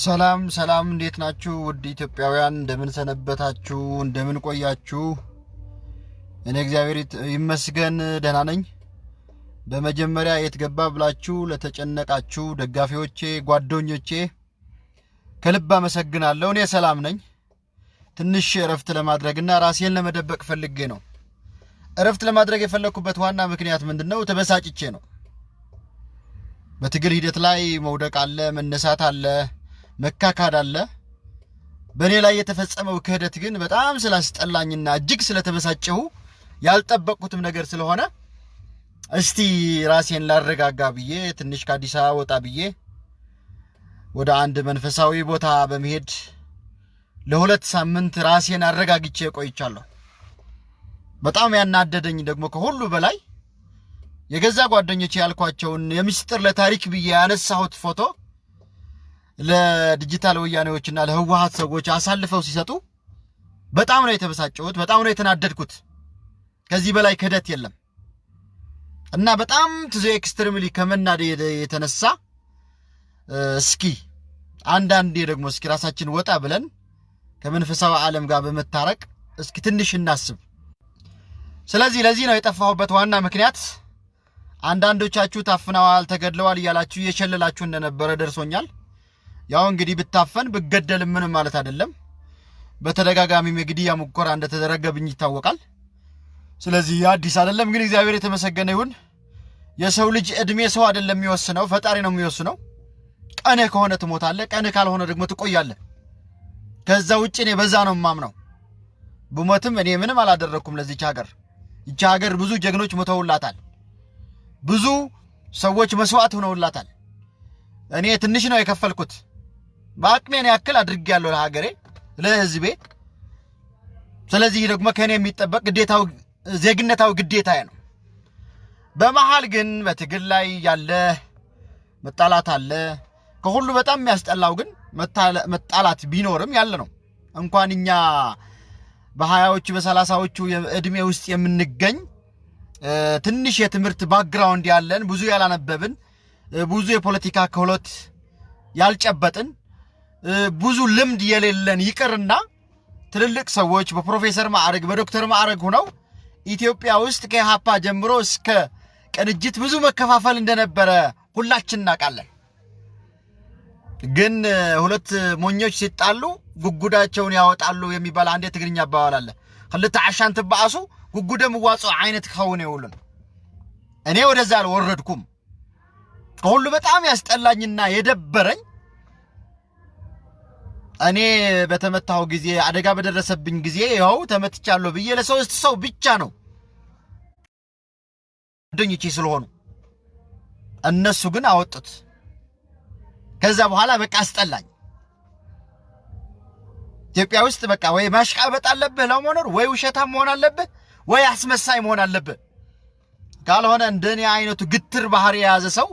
ሰላም ሰላም፣ እንዴት ናችሁ? ውድ ኢትዮጵያውያን እንደምን ሰነበታችሁ? እንደምን ቆያችሁ? እኔ እግዚአብሔር ይመስገን ደህና ነኝ። በመጀመሪያ የት ገባ ብላችሁ ለተጨነቃችሁ ደጋፊዎቼ፣ ጓደኞቼ ከልብ አመሰግናለሁ። እኔ ሰላም ነኝ። ትንሽ እረፍት ለማድረግና ራሴን ለመደበቅ ፈልጌ ነው። እረፍት ለማድረግ የፈለግኩበት ዋና ምክንያት ምንድን ነው? ተበሳጭቼ ነው። በትግል ሂደት ላይ መውደቅ አለ፣ መነሳት አለ መካካድ አለ። በእኔ ላይ የተፈጸመው ክህደት ግን በጣም ስላስጠላኝና እጅግ ስለተበሳጨሁ ያልጠበቅኩትም ነገር ስለሆነ እስቲ ራሴን ላረጋጋ ብዬ ትንሽ ከአዲስ አበባ ወጣ ብዬ ወደ አንድ መንፈሳዊ ቦታ በመሄድ ለሁለት ሳምንት ራሴን አረጋግቼ ቆይቻለሁ። በጣም ያናደደኝ ደግሞ ከሁሉ በላይ የገዛ ጓደኞቼ ያልኳቸውን የምስጢር ለታሪክ ብዬ ያነሳሁት ፎቶ ለዲጂታል ወያኔዎችና ለህወሀት ሰዎች አሳልፈው ሲሰጡ በጣም ነው የተበሳጨሁት። በጣም ነው የተናደድኩት። ከዚህ በላይ ክህደት የለም እና በጣም ትዞ extremely ከመናደድ የተነሳ እስኪ አንዳንዴ ደግሞ እስኪ ራሳችን ወጣ ብለን ከመንፈሳዊ ዓለም ጋር በመታረቅ እስኪ ትንሽ እናስብ። ስለዚህ ለዚህ ነው የጠፋሁበት ዋና ምክንያት። አንዳንዶቻችሁ ታፍነዋል፣ ተገድለዋል እያላችሁ እየሸለላችሁ እንደነበረ ደርሶኛል። ያው እንግዲህ ብታፈን ብገደል ምንም ማለት አይደለም። በተደጋጋሚም የግድያ ሙከራ እንደተደረገብኝ ይታወቃል። ስለዚህ አዲስ አይደለም። ግን እግዚአብሔር የተመሰገነ ይሁን። የሰው ልጅ እድሜ ሰው አይደለም የሚወስነው፣ ፈጣሪ ነው የሚወስነው። ቀንህ ከሆነ ትሞታለህ፣ ቀንህ ካልሆነ ደግሞ ትቆያለህ። ከዛ ውጭ እኔ በዛ ነው የማምነው። ብሞትም እኔ ምንም አላደረግኩም ለዚች ሀገር። ይቺ ሀገር ብዙ ጀግኖች ሞተውላታል። ብዙ ሰዎች መስዋዕት ሆነውላታል። እኔ ትንሽ ነው የከፈልኩት። በአቅሜን ያክል አድርጌያለሁ ለሀገሬ፣ ለህዝቤ። ስለዚህ ደግሞ ከእኔ የሚጠበቅ ግዴታው ዜግነታዊ ግዴታዬ ነው። በመሀል ግን በትግል ላይ ያለ መጣላት አለ። ከሁሉ በጣም የሚያስጠላው ግን መጣላት ቢኖርም ያለ ነው። እንኳን እኛ በሀያዎቹ በሰላሳዎቹ እድሜ ውስጥ የምንገኝ ትንሽ የትምህርት background ያለን ብዙ ያላነበብን ብዙ የፖለቲካ ክህሎት ያልጨበጥን ብዙ ልምድ የሌለን ይቅርና ትልልቅ ሰዎች በፕሮፌሰር ማዕረግ በዶክተር ማዕረግ ሆነው ኢትዮጵያ ውስጥ ከኢሃፓ ጀምሮ እስከ ቅንጅት ብዙ መከፋፈል እንደነበረ ሁላችን እናውቃለን። ግን ሁለት ሞኞች ሲጣሉ ጉጉዳቸውን ያወጣሉ የሚባል አንድ የትግርኛ አባባል አለ። ክልተ ዓሻን ትበአሱ ጉጉደ ምዋፆ አይነት ክኸውን የውሉን እኔ ወደዛ አልወረድኩም። ከሁሉ በጣም ያስጠላኝና የደበረኝ እኔ በተመታሁ ጊዜ አደጋ በደረሰብኝ ጊዜ ይኸው ተመትቻለሁ ብዬ ለሶስት ሰው ብቻ ነው ጓደኞቼ ስለሆኑ እነሱ ግን አወጡት። ከዛ በኋላ በቃ አስጠላኝ። ኢትዮጵያ ውስጥ በቃ ወይ ማሽቃበጥ አለብህ ለመኖር፣ ወይ ውሸታም መሆን አለብህ፣ ወይ አስመሳይ መሆን አለብህ። ካልሆነ እንደኔ አይነቱ ግትር ባህሪ የያዘ ሰው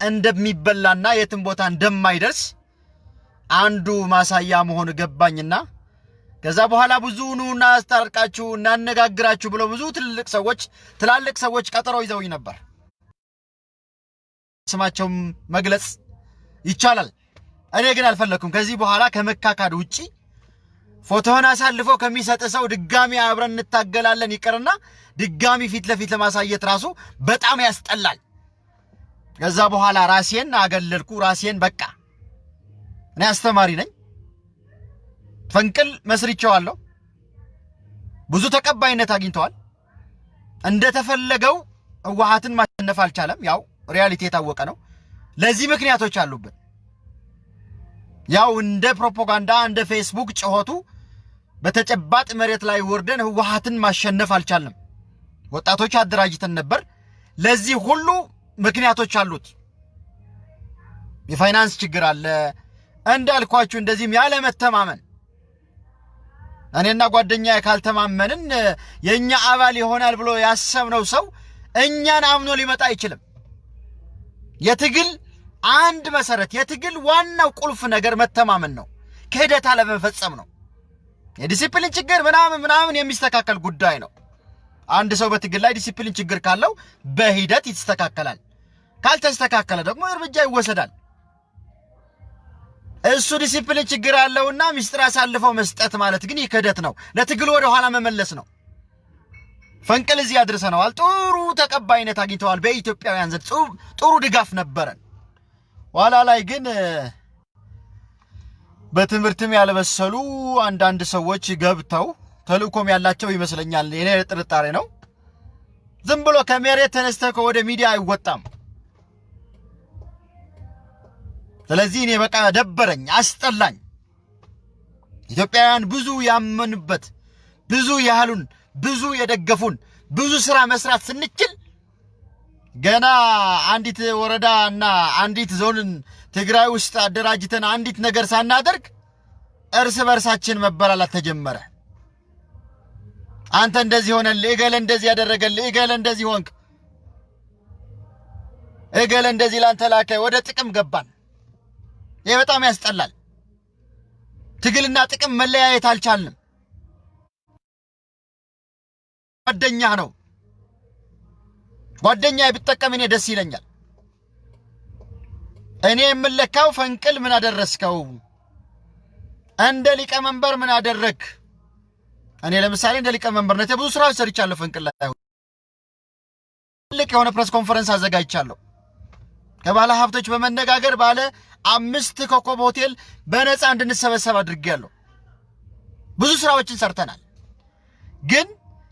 እንደሚበላና የትም ቦታ እንደማይደርስ አንዱ ማሳያ መሆን ገባኝና ከዛ በኋላ ብዙ ኑ እናስታርቃችሁ እናነጋግራችሁ ብለው ብዙ ትልልቅ ሰዎች ትላልቅ ሰዎች ቀጠሮ ይዘውኝ ነበር። ስማቸውም መግለጽ ይቻላል። እኔ ግን አልፈለግኩም። ከዚህ በኋላ ከመካካድ ውጪ ፎቶህን አሳልፎ ከሚሰጥ ሰው ድጋሚ አብረን እንታገላለን ይቅርና ድጋሚ ፊት ለፊት ለማሳየት ራሱ በጣም ያስጠላል። ከዛ በኋላ ራሴን አገለልኩ። ራሴን በቃ እኔ አስተማሪ ነኝ፣ ፈንቅል መስርቼዋለሁ። ብዙ ተቀባይነት አግኝተዋል። እንደተፈለገው ህወሓትን ማሸነፍ አልቻለም። ያው reality የታወቀ ነው። ለዚህ ምክንያቶች አሉብን። ያው እንደ ፕሮፓጋንዳ እንደ ፌስቡክ ጭሆቱ በተጨባጥ መሬት ላይ ወርደን ህወሓትን ማሸነፍ አልቻልንም። ወጣቶች አደራጅተን ነበር። ለዚህ ሁሉ ምክንያቶች አሉት። የፋይናንስ ችግር አለ እንዳልኳችሁ፣ እንደዚህም ያለ መተማመን እኔና ጓደኛ ካልተማመንን የእኛ አባል ይሆናል ብሎ ያሰብነው ሰው እኛን አምኖ ሊመጣ አይችልም። የትግል አንድ መሰረት፣ የትግል ዋናው ቁልፍ ነገር መተማመን ነው። ክህደት አለመፈጸም ነው። የዲሲፕሊን ችግር ምናምን ምናምን የሚስተካከል ጉዳይ ነው። አንድ ሰው በትግል ላይ ዲሲፕሊን ችግር ካለው በሂደት ይስተካከላል። ካልተስተካከለ ደግሞ እርምጃ ይወሰዳል። እሱ ዲሲፕሊን ችግር አለውና ሚስጥር አሳልፈው መስጠት ማለት ግን ክህደት ነው። ለትግል ወደ ኋላ መመለስ ነው። ፈንቅል እዚህ አድርሰነዋል። ጥሩ ተቀባይነት አግኝተዋል። በኢትዮጵያውያን ዘንድ ጥሩ ድጋፍ ነበረን። ኋላ ላይ ግን በትምህርትም ያልበሰሉ አንዳንድ ሰዎች ገብተው ተልእኮም ያላቸው ይመስለኛል። የኔ ጥርጣሬ ነው። ዝም ብሎ ከመሬት ተነስተህ ወደ ሚዲያ አይወጣም። ስለዚህ እኔ በቃ ደበረኝ፣ አስጠላኝ። ኢትዮጵያውያን ብዙ ያመኑበት ብዙ ያህሉን ብዙ የደገፉን ብዙ ስራ መስራት ስንችል ገና አንዲት ወረዳ እና አንዲት ዞንን ትግራይ ውስጥ አደራጅተን አንዲት ነገር ሳናደርግ እርስ በርሳችን መበላላት ተጀመረ። አንተ እንደዚህ ሆነልህ፣ እገለ እንደዚህ ያደረገልህ፣ እገለ እንደዚህ ሆንክ፣ እገለ እንደዚህ ላንተ ላከ። ወደ ጥቅም ገባን። ይህ በጣም ያስጠላል። ትግልና ጥቅም መለያየት አልቻልንም። ጓደኛ ነው። ጓደኛ ብጠቀም እኔ ደስ ይለኛል። እኔ የምለካው ፈንቅል ምን አደረስከው፣ እንደ ሊቀመንበር ምን አደረግ። እኔ ለምሳሌ እንደ ሊቀመንበርነት ብዙ ስራዎች ሰርቻለሁ። ፈንቅል ላይ ትልቅ የሆነ press conference አዘጋጅቻለሁ። ከባለ ሀብቶች በመነጋገር ባለ አምስት ኮከብ ሆቴል በነፃ እንድንሰበሰብ አድርጌያለሁ። ብዙ ስራዎችን ሰርተናል። ግን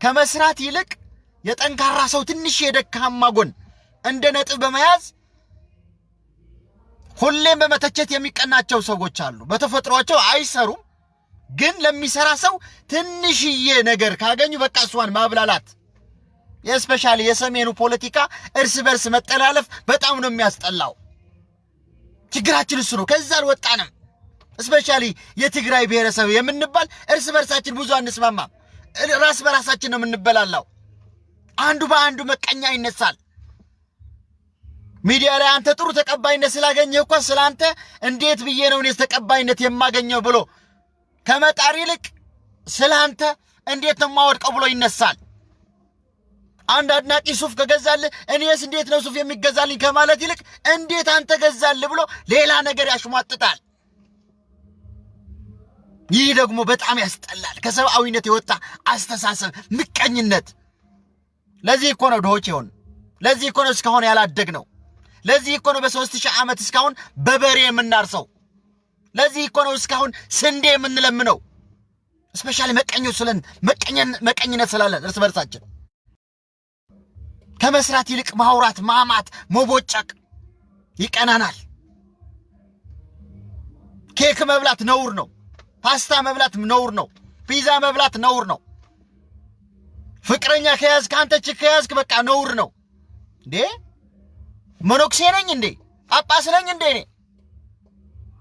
ከመስራት ይልቅ የጠንካራ ሰው ትንሽ የደካማ ጎን እንደ ነጥብ በመያዝ ሁሌም በመተቸት የሚቀናቸው ሰዎች አሉ። በተፈጥሯቸው አይሰሩም፣ ግን ለሚሰራ ሰው ትንሽዬ ነገር ካገኙ በቃ እሷን ማብላላት። especially የሰሜኑ ፖለቲካ እርስ በርስ መጠላለፍ በጣም ነው የሚያስጠላው። ችግራችን እሱ ነው። ከዛ አልወጣንም። especially የትግራይ ብሔረሰብ የምንባል እርስ በርሳችን ብዙ አንስማማም። ራስ በራሳችን ነው የምንበላላው። አንዱ በአንዱ መቀኛት ይነሳል። ሚዲያ ላይ አንተ ጥሩ ተቀባይነት ስላገኘህ እኮ ስለ አንተ እንዴት ብዬ ነው እኔስ ተቀባይነት የማገኘው ብሎ ከመጣር ይልቅ ስለ አንተ እንዴት ነው የማወድቀው ብሎ ይነሳል። አንድ አድናቂ ሱፍ ከገዛልህ እኔስ እንዴት ነው ሱፍ የሚገዛልኝ ከማለት ይልቅ እንዴት አንተ ገዛልህ ብሎ ሌላ ነገር ያሽሟጥጣል። ይህ ደግሞ በጣም ያስጠላል። ከሰብአዊነት የወጣ አስተሳሰብ፣ ምቀኝነት። ለዚህ እኮ ነው ድሆች ይሆን። ለዚህ እኮ ነው እስካሁን ያላደግ ነው። ለዚህ እኮ ነው በሦስት ሺህ ዓመት እስካሁን በበሬ የምናርሰው። ለዚህ እኮ ነው እስካሁን ስንዴ የምንለምነው። especially መቀኞች ስለሆን መቀኝነት ስላለን እርስ በርሳችን ከመስራት ይልቅ ማውራት፣ ማማት፣ መቦጨቅ ይቀናናል። ኬክ መብላት ነውር ነው። ፓስታ መብላት ነውር ነው። ፒዛ መብላት ነውር ነው። ፍቅረኛ ከያዝክ አንተ chick ከያዝክ በቃ ነውር ነው እንዴ! መኖክሴ ነኝ እንዴ? ጳጳስ ነኝ እንዴ? እኔ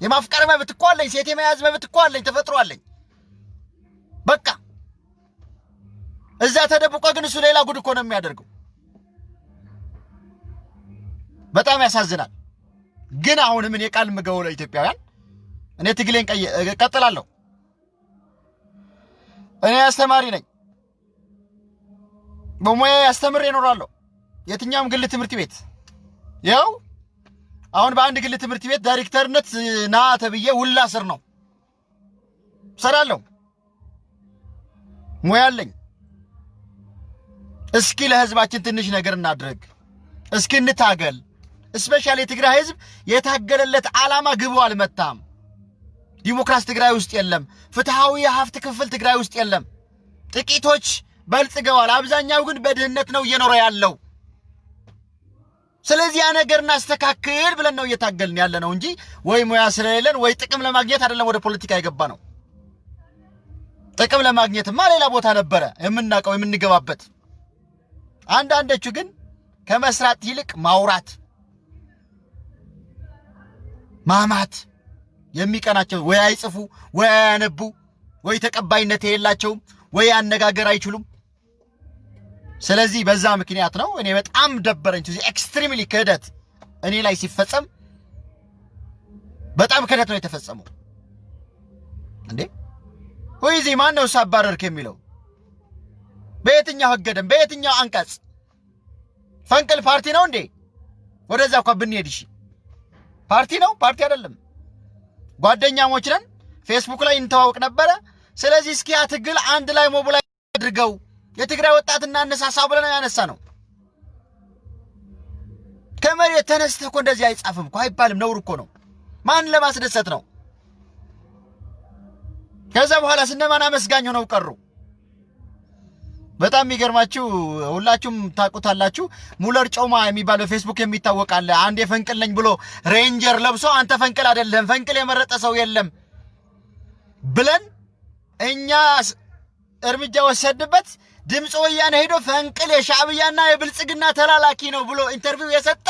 የማፍቀር መብት እኮ አለኝ። ሴት የመያዝ መብት እኮ አለኝ። ተፈጥሮ አለኝ። በቃ እዛ ተደብቆ ግን እሱ ሌላ ጉድ እኮ ነው የሚያደርገው። በጣም ያሳዝናል። ግን አሁንም እኔ ቃል የምገባው ለኢትዮጵያውያን እኔ ትግሌን እቀጥላለሁ። እኔ አስተማሪ ነኝ። በሙያ አስተምሬ እኖራለሁ። የትኛውም ግል ትምህርት ቤት ያው አሁን በአንድ ግል ትምህርት ቤት ዳይሬክተርነት ና ተብዬ ውላ ስር ነው ሰራለሁ። ሙያ አለኝ። እስኪ ለህዝባችን ትንሽ ነገር እናድርግ። እስኪ እንታገል። እስፔሻሊ የትግራይ ህዝብ የታገለለት ዓላማ ግቡ አልመታም። ዲሞክራሲ ትግራይ ውስጥ የለም። ፍትሐዊ የሀብት ክፍል ትግራይ ውስጥ የለም። ጥቂቶች በልጽገዋል። አብዛኛው ግን በድህነት ነው እየኖረ ያለው። ስለዚህ ያ ነገር እናስተካክል ብለን ነው እየታገልን ያለ ነው እንጂ ወይ ሙያ ስለሌለን ወይ ጥቅም ለማግኘት አይደለም ወደ ፖለቲካ የገባ ነው። ጥቅም ለማግኘትማ ሌላ ቦታ ነበረ የምናውቀው የምንገባበት። አንዳንዶቹ ግን ከመስራት ይልቅ ማውራት ማማት የሚቀናቸው ወይ አይጽፉ ወይ አያነቡ ወይ ተቀባይነት የላቸውም ወይ አነጋገር አይችሉም። ስለዚህ በዛ ምክንያት ነው እኔ በጣም ደበረኝ። extremely ክህደት እኔ ላይ ሲፈጸም በጣም ክህደት ነው የተፈጸመው። እንዴ ወይ ዚህ ማን ነው አባረርክ የሚለው በየትኛው ህገ ደንብ በየትኛው አንቀጽ? ፈንቅል ፓርቲ ነው እንዴ? ወደዛ እንኳ ብንሄድ እሺ ፓርቲ ነው ፓርቲ አይደለም። ጓደኛሞች ነን። ፌስቡክ ላይ እንተዋወቅ ነበረ። ስለዚህ እስኪ ያ ትግል አንድ ላይ ሞቢላይ አድርገው የትግራይ ወጣት እናነሳሳ ብለን ያነሳ ነው። ከመሬት ተነስተህ እኮ እንደዚህ አይጻፍም እኮ አይባልም። ነውር እኮ ነው። ማን ለማስደሰት ነው? ከዛ በኋላ ስነማን አመስጋኝ ሆነው ቀሩ። በጣም የሚገርማችሁ ሁላችሁም ታውቁታላችሁ። ሙለር ጮማ የሚባል በፌስቡክ የሚታወቅ አለ። አንድ የፈንቅል ነኝ ብሎ ሬንጀር ለብሶ አንተ ፈንቅል አይደለም ፈንቅል የመረጠ ሰው የለም ብለን እኛ እርምጃ ወሰድበት። ድምፅ ወያነ ሄዶ ፈንቅል የሻዕብያና የብልጽግና ተላላኪ ነው ብሎ interview የሰጠ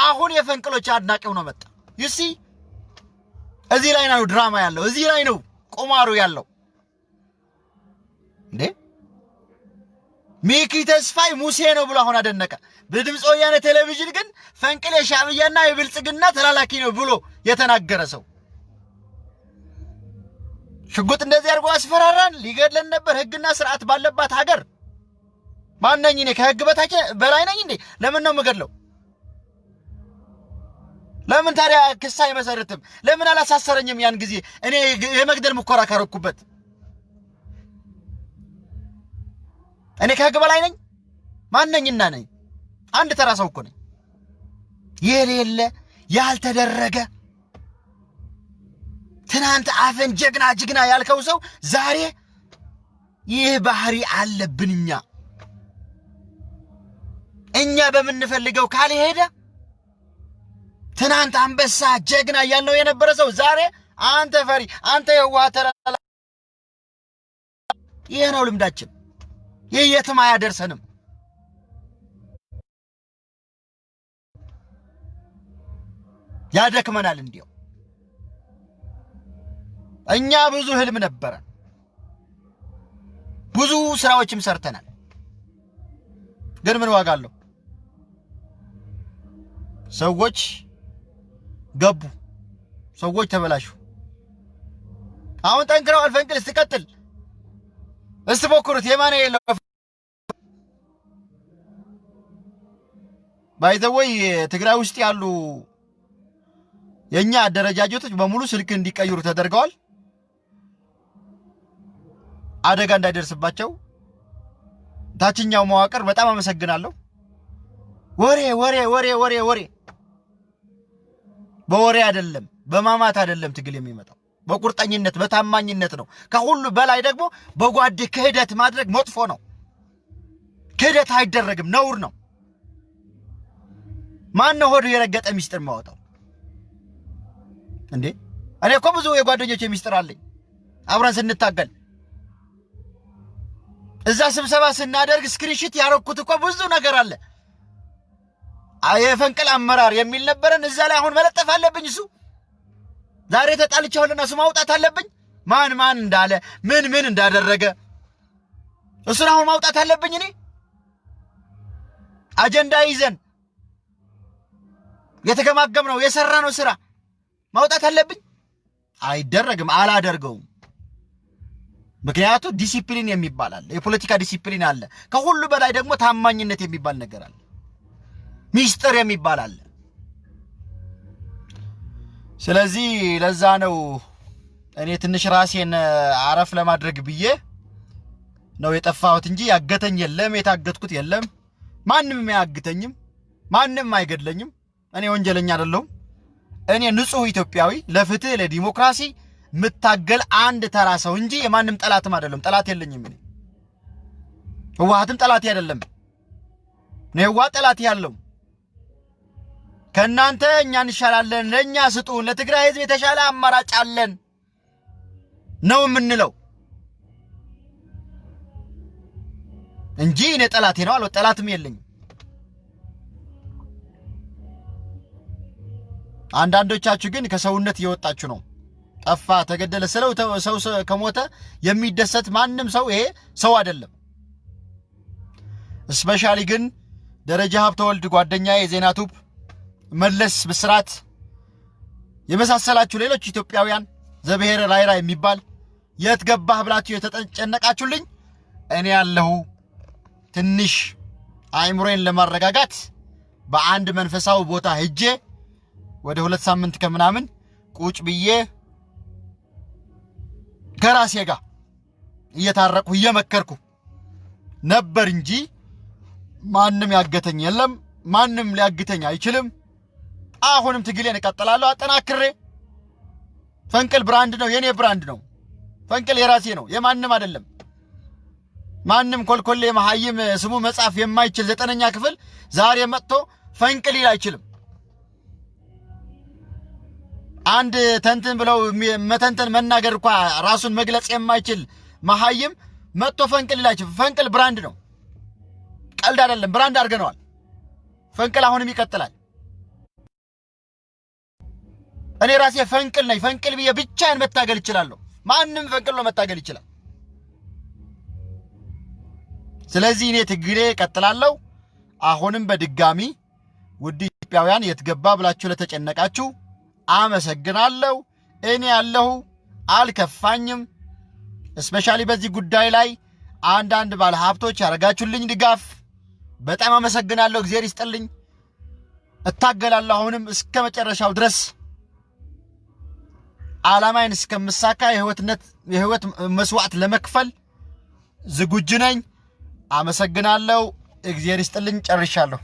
አሁን የፈንቅሎች አድናቂው ነው መጣ። you see እዚህ ላይ ነው ድራማ ያለው፣ እዚህ ላይ ነው ቁማሩ ያለው እንዴ ሚኪ ተስፋይ ሙሴ ነው ብሎ አሁን አደነቀ። በድምፅ ወያነ ቴሌቪዥን ግን ፈንቅል የሻዕብያና የብልጽግና ተላላኪ ነው ብሎ የተናገረ ሰው ሽጉጥ እንደዚህ አድርጎ አስፈራራን፣ ሊገድለን ነበር። ህግና ስርዓት ባለባት ሀገር ማነኝ እኔ? ከህግ በታች በላይ ነኝ እንዴ? ለምን ነው የምገድለው? ለምን ታዲያ ክስ አይመሰርትም? ለምን አላሳሰረኝም? ያን ጊዜ እኔ የመግደል ሙከራ ካረኩበት እኔ ከህግ በላይ ነኝ? ማነኝና ነኝ? አንድ ተራ ሰው እኮ ነኝ። የሌለ ያልተደረገ ትናንት አፈን ጀግና ጀግና ያልከው ሰው ዛሬ ይህ ባህሪ አለብን። እኛ እኛ በምንፈልገው ካልሄደ ትናንት አንበሳ ጀግና እያልነው የነበረ ሰው ዛሬ አንተ ፈሪ፣ አንተ የዋህ ተላላ። ይህ ነው ልምዳችን። ይህ የትም አያደርሰንም። ያደክመናል እንዲያው እኛ ብዙ ህልም ነበረ፣ ብዙ ስራዎችም ሰርተናል። ግን ምን ዋጋ አለው? ሰዎች ገቡ፣ ሰዎች ተበላሹ። አሁን ጠንክረዋል። ፈንቅል ስትቀጥል እስቲ ሞክሩት። የማነ የለው ባይዘወይ ትግራይ ውስጥ ያሉ የእኛ አደረጃጀቶች በሙሉ ስልክ እንዲቀይሩ ተደርገዋል። አደጋ እንዳይደርስባቸው ታችኛው መዋቅር በጣም አመሰግናለሁ። ወሬ ወሬ ወሬ ወሬ ወሬ በወሬ አይደለም፣ በማማት አይደለም ትግል የሚመጣው በቁርጠኝነት በታማኝነት ነው። ከሁሉ በላይ ደግሞ በጓድ ክህደት ማድረግ መጥፎ ነው። ክህደት አይደረግም፣ ነውር ነው። ማን ሆዱ የረገጠ ሚስጥር ማወጣው እንዴ? እኔ እኮ ብዙ የጓደኞች ሚስጥር አለኝ አብረን ስንታገል እዛ ስብሰባ ስናደርግ screenshot ያረኩት እኮ ብዙ ነገር አለ። የፈንቅል አመራር የሚል ነበረን። እዛ ላይ አሁን መለጠፍ አለብኝ። እሱ ዛሬ ተጣልቻለሁና እሱ ማውጣት አለብኝ። ማን ማን እንዳለ ምን ምን እንዳደረገ እሱን አሁን ማውጣት አለብኝ። እኔ አጀንዳ ይዘን የተገማገምነው የሰራነው ስራ ማውጣት አለብኝ። አይደረግም፣ አላደርገውም። ምክንያቱ ዲሲፕሊን የሚባል አለ፣ የፖለቲካ ዲሲፕሊን አለ። ከሁሉ በላይ ደግሞ ታማኝነት የሚባል ነገር አለ፣ ሚስጥር የሚባል አለ። ስለዚህ ለዛ ነው እኔ ትንሽ ራሴን አረፍ ለማድረግ ብዬ ነው የጠፋሁት እንጂ ያገተኝ የለም፣ የታገትኩት የለም። ማንም አያግተኝም፣ ማንም አይገድለኝም። እኔ ወንጀለኛ አይደለሁም። እኔ ንጹሕ ኢትዮጵያዊ ለፍትህ ለዲሞክራሲ የምታገል አንድ ተራ ሰው እንጂ የማንም ጠላትም አይደለም። ጠላት የለኝም እኔ። ህወሓትም ጠላት አይደለም። ነው ህወሓት ጠላት ያለው ከእናንተ እኛ እንሻላለን፣ ለእኛ ስጡን፣ ለትግራይ ህዝብ የተሻለ አማራጭ አለን ነው የምንለው እንጂ እኔ ጠላቴ ነው አለ ጠላትም የለኝም። አንዳንዶቻችሁ ግን ከሰውነት እየወጣችሁ ነው። ጠፋ፣ ተገደለ ስለው ሰው ከሞተ የሚደሰት ማንም ሰው ይሄ ሰው አይደለም። እስፔሻሊ ግን ደረጃ ሀብተወልድ ጓደኛ የዜና ቱብ መለስ ብስራት የመሳሰላችሁ ሌሎች ኢትዮጵያውያን ዘብሔረ ራይራ የሚባል የት ገባህ ብላችሁ የተጨነቃችሁልኝ እኔ ያለሁ ትንሽ አእምሮዬን ለማረጋጋት በአንድ መንፈሳዊ ቦታ ሄጄ ወደ ሁለት ሳምንት ከምናምን ቁጭ ብዬ ከራሴ ጋር እየታረቅሁ እየመከርኩ ነበር እንጂ ማንም ያገተኝ የለም። ማንም ሊያግተኝ አይችልም። አሁንም ትግሌን እቀጥላለሁ አጠናክሬ። ፈንቅል brand ነው፣ የኔ brand ነው። ፈንቅል የራሴ ነው፣ የማንም አይደለም። ማንም ኮልኮሌ መሀይም ስሙ መጻፍ የማይችል ዘጠነኛ ክፍል ዛሬ መጥቶ ፈንቅል ሊል አይችልም። አንድ ተንትን ብለው መተንተን መናገር እንኳ ራሱን መግለጽ የማይችል መሀይም መጥቶ ፈንቅል ሊል አይችልም። ፈንቅል brand ነው፣ ቀልድ አይደለም። brand አድርገነዋል። ፈንቅል አሁንም ይቀጥላል። እኔ ራሴ ፈንቅል ነኝ። ፈንቅል ብዬ ብቻዬን መታገል እችላለሁ። ማንም ፈንቅል መታገል ይችላል። ስለዚህ እኔ ትግሌ እቀጥላለሁ። አሁንም በድጋሚ ውድ ኢትዮጵያውያን የት ገባ ብላችሁ ለተጨነቃችሁ አመሰግናለሁ። እኔ ያለሁ አልከፋኝም። እስፔሻሊ በዚህ ጉዳይ ላይ አንዳንድ ባለ ሀብቶች ያደረጋችሁልኝ ድጋፍ በጣም አመሰግናለሁ። እግዚአብሔር ይስጥልኝ። እታገላለሁ አሁንም እስከ መጨረሻው ድረስ ዓላማዬን እስከምሳካ የህይወትነት የህይወት መስዋዕት ለመክፈል ዝግጁ ነኝ። አመሰግናለሁ። እግዚአብሔር ይስጥልኝ። ጨርሻለሁ።